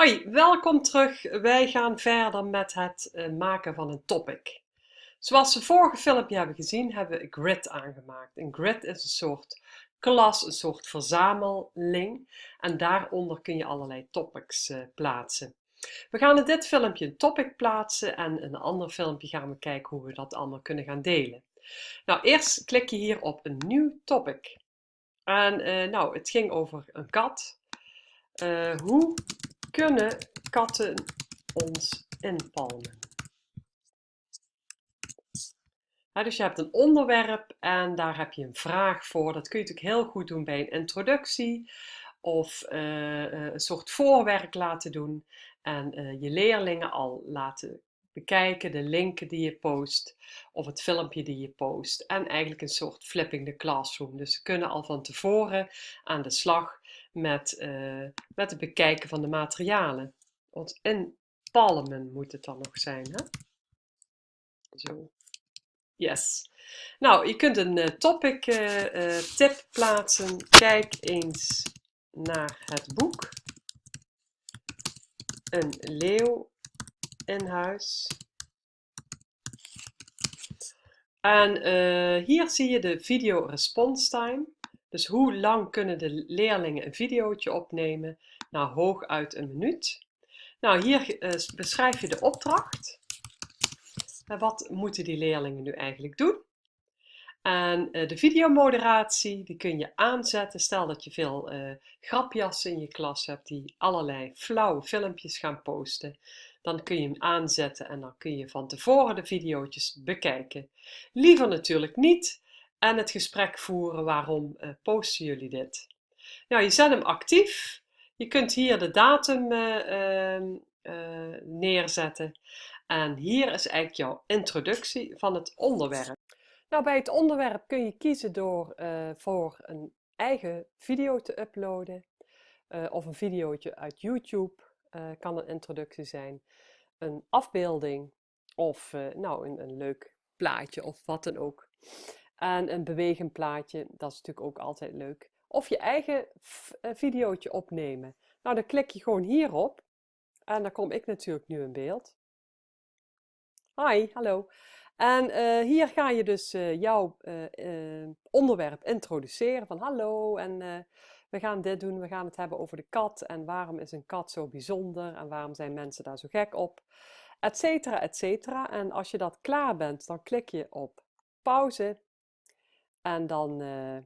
Hoi, welkom terug. Wij gaan verder met het uh, maken van een topic. Zoals we vorige filmpje hebben gezien, hebben we een grid aangemaakt. Een grid is een soort klas, een soort verzameling en daaronder kun je allerlei topics uh, plaatsen. We gaan in dit filmpje een topic plaatsen en in een ander filmpje gaan we kijken hoe we dat allemaal kunnen gaan delen. Nou, eerst klik je hier op een nieuw topic. En uh, nou, het ging over een kat. hoe kunnen katten ons inpalmen? dus je hebt een onderwerp en daar heb je een vraag voor. Dat kun je natuurlijk heel goed doen bij een introductie of uh, een soort voorwerk laten doen en uh, je leerlingen al laten bekijken, de linken die je post of het filmpje die je post en eigenlijk een soort flipping the classroom. Dus ze kunnen al van tevoren aan de slag met, uh, met het bekijken van de materialen. Want in palmen moet het dan nog zijn. Hè? Zo. Yes. Nou, je kunt een uh, topic uh, tip plaatsen. Kijk eens naar het boek. Een leeuw in huis. En hier zie je de video response time. Dus hoe lang kunnen de leerlingen een videootje opnemen? Nou, hooguit een minuut. Nou, hier uh, beschrijf je de opdracht. Wat moeten die leerlingen nu eigenlijk doen? En uh, de videomoderatie, die kun je aanzetten. Stel dat je veel uh, grapjassen in je klas hebt die allerlei flauwe filmpjes gaan posten. Dan kun je hem aanzetten en dan kun je van tevoren de video's bekijken. Liever natuurlijk niet, en het gesprek voeren waarom uh, posten jullie dit. Nou, je zet hem actief. Je kunt hier de datum uh, uh, neerzetten. En hier is eigenlijk jouw introductie van het onderwerp. Nou, bij het onderwerp kun je kiezen door voor een eigen video te uploaden. of een videootje uit YouTube kan een introductie zijn. Een afbeelding of nou, een, een leuk plaatje of wat dan ook. En een bewegend plaatje, dat is natuurlijk ook altijd leuk. Of je eigen eh, videootje opnemen. Nou, dan klik je gewoon hierop. En dan kom ik natuurlijk nu in beeld. Hi, hallo. En uh, hier ga je dus uh, jouw onderwerp introduceren. Van hallo, en we gaan dit doen. We gaan het hebben over de kat. En waarom is een kat zo bijzonder? En waarom zijn mensen daar zo gek op? Etcetera, etcetera. En als je dat klaar bent, dan klik je op pauze. En dan uh, uh,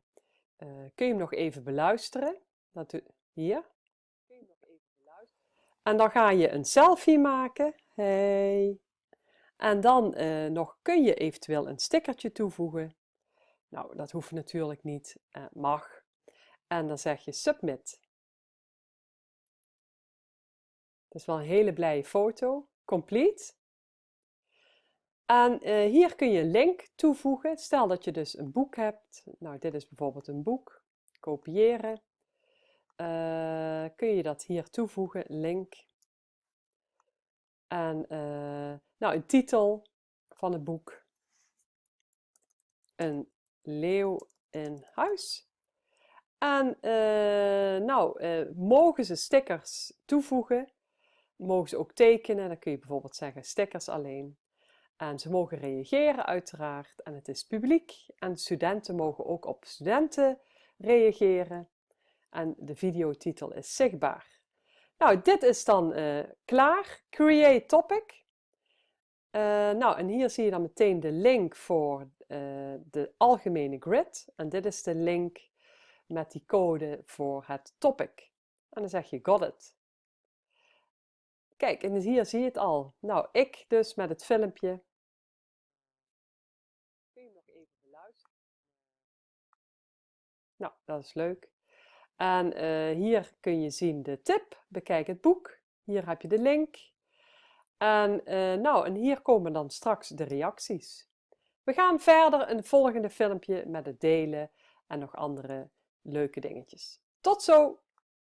kun je hem nog even beluisteren. Dat hier. Kun je nog even beluisteren. En dan ga je een selfie maken. Hey. En dan uh, nog kun je eventueel een stickertje toevoegen. Nou, dat hoeft natuurlijk niet, mag. En dan zeg je submit. Dat is wel een hele blije foto. Complete. En uh, hier kun je een link toevoegen. Stel dat je dus een boek hebt. Nou, dit is bijvoorbeeld een boek. Kopiëren. Uh, kun je dat hier toevoegen, link. En uh, nou, een titel van het boek. Een leeuw in huis. En nou, mogen ze stickers toevoegen. Mogen ze ook tekenen. Dan kun je bijvoorbeeld zeggen stickers alleen. En ze mogen reageren uiteraard en het is publiek en studenten mogen ook op studenten reageren en de videotitel is zichtbaar. Nou, dit is dan uh, klaar. Create topic. Uh, nou, en hier zie je dan meteen de link voor uh, de algemene grid. En dit is de link met die code voor het topic. En dan zeg je got it. Kijk, en hier zie je het al. Nou, ik dus met het filmpje. Kun je nog even beluisteren? Nou, dat is leuk. En uh, hier kun je zien de tip. Bekijk het boek. Hier heb je de link. En, uh, nou, en hier komen dan straks de reacties. We gaan verder het volgende filmpje met het delen en nog andere leuke dingetjes. Tot zo!